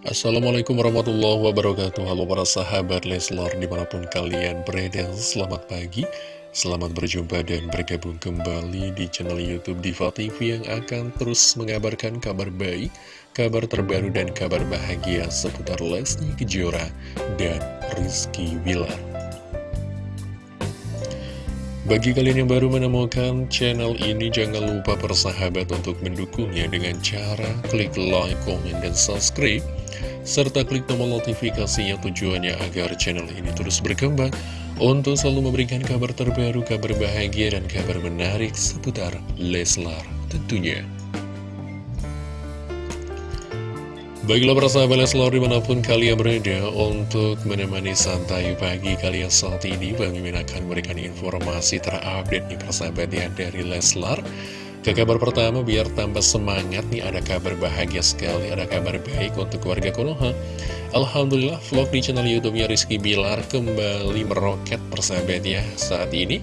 Assalamualaikum warahmatullahi wabarakatuh. Halo para sahabat Leslar di mana pun kalian berada Selamat pagi. Selamat berjumpa dan bergabung kembali di channel Youtube Diva TV Yang akan terus mengabarkan kabar baik Kabar terbaru dan kabar bahagia seputar Lesti Kejora dan Rizky Wilar bagi kalian yang baru menemukan channel ini, jangan lupa persahabat untuk mendukungnya dengan cara klik like, komen, dan subscribe serta klik tombol notifikasinya tujuannya agar channel ini terus berkembang untuk selalu memberikan kabar terbaru, kabar bahagia, dan kabar menarik seputar Leslar tentunya. Baiklah para sahabat Leslar di mana pun kalian berada untuk menemani santai pagi kalian saat ini Bang Mimin akan memberikan informasi terupdate nih persahabat ya dari Leslar ke kabar pertama, biar tambah semangat nih, ada kabar bahagia sekali, ada kabar baik untuk keluarga Konoha. Alhamdulillah, vlog di channel YouTube-nya Rizky Bilar kembali meroket persahabat ya. Saat ini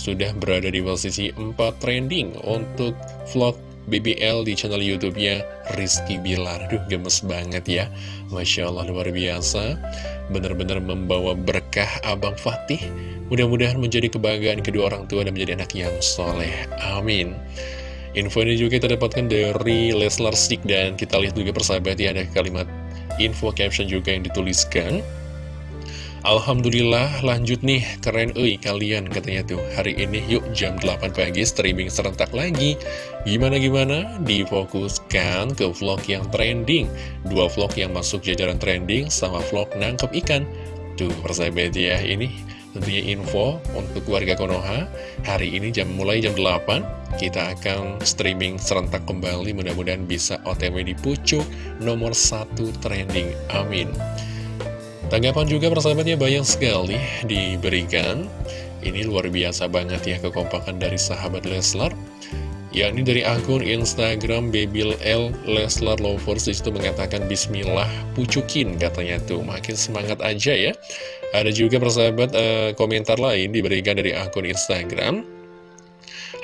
sudah berada di posisi 4 trending untuk vlog BBL di channel YouTube-nya Rizky Bilar. Duh, gemes banget ya. Masya Allah, luar biasa. Benar-benar membawa berkah Abang Fatih. Mudah-mudahan menjadi kebanggaan kedua orang tua dan menjadi anak yang soleh. Amin. Info ini juga kita dapatkan dari Leslar Stick dan kita lihat juga persahabat ya ada kalimat info caption juga yang dituliskan. Alhamdulillah lanjut nih keren ui kalian katanya tuh. Hari ini yuk jam 8 pagi streaming serentak lagi. Gimana-gimana difokuskan ke vlog yang trending. Dua vlog yang masuk jajaran trending sama vlog nangkep ikan. Tuh persahabat ya ini tentunya info untuk keluarga Konoha. Hari ini jam mulai jam 8 kita akan streaming serentak kembali. Mudah-mudahan bisa otw di pucuk nomor satu trending. Amin tanggapan juga persahabatnya banyak sekali diberikan. Ini luar biasa banget ya kekompakan dari sahabat Leslar. Yakni dari akun Instagram Babil L Leslar Lovers. Itu mengatakan Bismillah pucukin katanya tuh. Makin semangat aja ya. Ada juga persahabat uh, komentar lain diberikan dari akun Instagram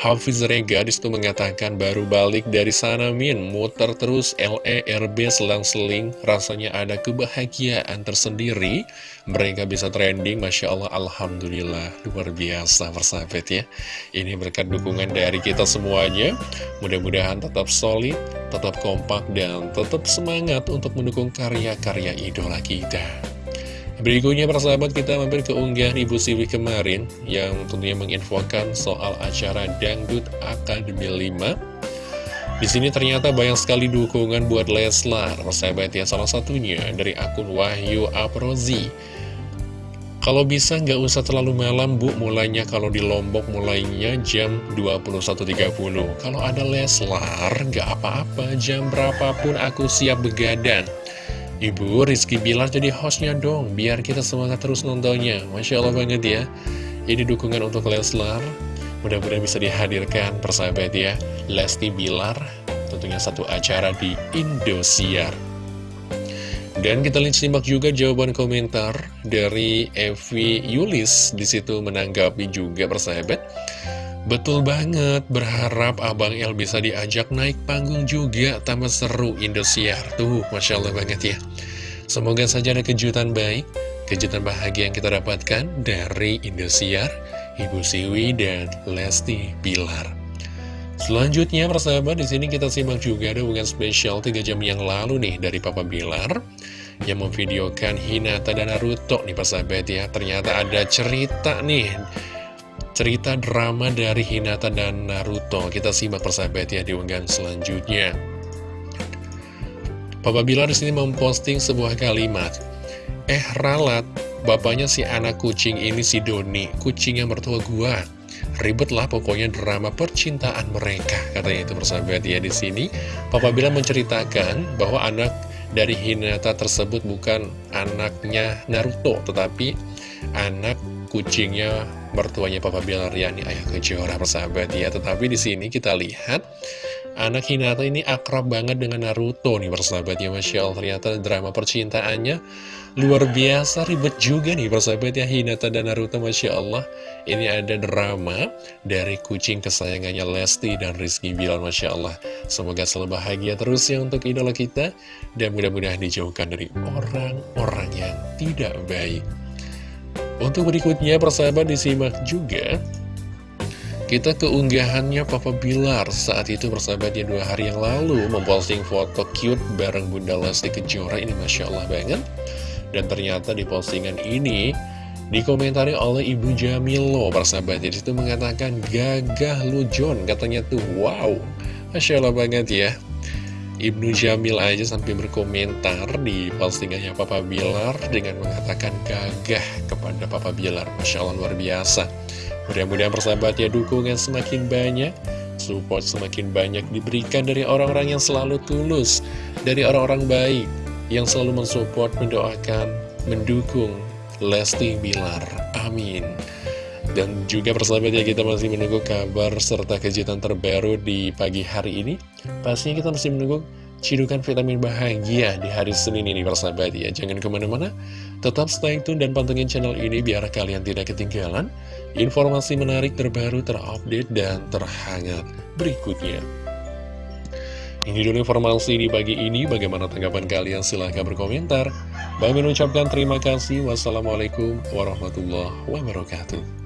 Hafiz Rega di situ mengatakan baru balik dari sana Min. Muter terus LERB selang-seling. Rasanya ada kebahagiaan tersendiri. Mereka bisa trending Masya Allah Alhamdulillah. Luar biasa persahabat ya. Ini berkat dukungan dari kita semuanya. Mudah-mudahan tetap solid tetap kompak dan tetap semangat untuk mendukung karya-karya idola kita Berikutnya persahabat kita mampir ke unggahan Ibu Siwi kemarin yang tentunya menginfokan soal acara Dangdut Akademi 5. Di sini ternyata banyak sekali dukungan buat Leslar, persahabat ya salah satunya dari akun Wahyu Aprozi. Kalau bisa nggak usah terlalu malam bu, mulainya kalau di Lombok mulainya jam 21.30. Kalau ada Leslar, nggak apa-apa, jam berapapun aku siap begadang. Ibu Rizky Bilar jadi hostnya dong Biar kita semangat terus nontonnya. Masya Allah banget ya. Ini dukungan untuk Leslar. Mudah-mudahan bisa dihadirkan persahabat ya. Lesti Bilar Tentunya satu acara di Indosiar. Dan kita lihat simak juga jawaban komentar dari Evi Yulis. Di situ menanggapi juga persahabat Betul banget, berharap Abang El bisa diajak naik panggung juga, tambah seru Indosiar. Tuh, Masya Allah banget ya. Semoga saja ada kejutan baik, kejutan bahagia yang kita dapatkan dari Indosiar, Ibu Siwi, dan Lesti Bilar. Selanjutnya, persahabat, di sini kita simak juga ada hubungan spesial 3 jam yang lalu nih dari Papa Bilar yang memvideokan Hinata dan Naruto nih persahabat ya. Ternyata ada cerita nih cerita drama dari Hinata dan Naruto. Kita simak persahabat ya di unggahan selanjutnya. Papa Bilar di sini memposting sebuah kalimat. Eh ralat, bapaknya si anak kucing ini si Doni, kucingnya mertua gua. Ribet lah pokoknya drama percintaan mereka, katanya itu persahabat ya di sini. Papa Bilar menceritakan bahwa anak dari Hinata tersebut bukan anaknya Naruto, tetapi anak kucingnya mertuanya Papa Bilar yakni Ayah Kejora persahabat ya. Tetapi di sini kita lihat Anak Hinata ini akrab banget dengan Naruto nih persahabat ya Masya Allah Ternyata drama percintaannya luar biasa ribet juga nih persahabat ya Hinata dan Naruto Masya Allah. Ini ada drama dari kucing kesayangannya Lesti dan Rizky Bilal Masya Allah. Semoga selalu bahagia terus ya untuk idola kita. Dan mudah-mudahan dijauhkan dari orang-orang yang tidak baik Untuk berikutnya persahabat disimak juga kita keunggahannya Papa Bilar saat itu bersahabatnya dua hari yang lalu memposting foto cute bareng Bunda Lesti Kejora. Ini Masya Allah banget. Dan ternyata di postingan ini dikomentari oleh Ibu Jamilo persahabat. Di situ mengatakan gagah lu John. Katanya tuh wow. Masya Allah banget ya Ibnu Jamil aja sampai berkomentar di postingannya Papa Bilar dengan mengatakan gagah kepada Papa Bilar Masya Allah luar biasa Mudah-mudahan persahabatnya dukungan semakin banyak, support semakin banyak diberikan dari orang-orang yang selalu tulus, dari orang-orang baik, yang selalu mensupport, mendoakan, mendukung Lesti Bilar. Amin. Dan juga persahabatnya kita masih menunggu kabar serta kejutan terbaru di pagi hari ini. Pastinya kita masih menunggu cidukan vitamin bahagia di hari Senin ini persahabat ya. Jangan ke mana-mana, tetap stay tune dan pantengin channel ini biar kalian tidak ketinggalan informasi menarik terbaru terupdate dan terhangat berikutnya. Ini dulu informasi di pagi ini, bagaimana tanggapan kalian? Silahkan berkomentar. Bang mengucapkan terima kasih. Wassalamualaikum warahmatullahi wabarakatuh.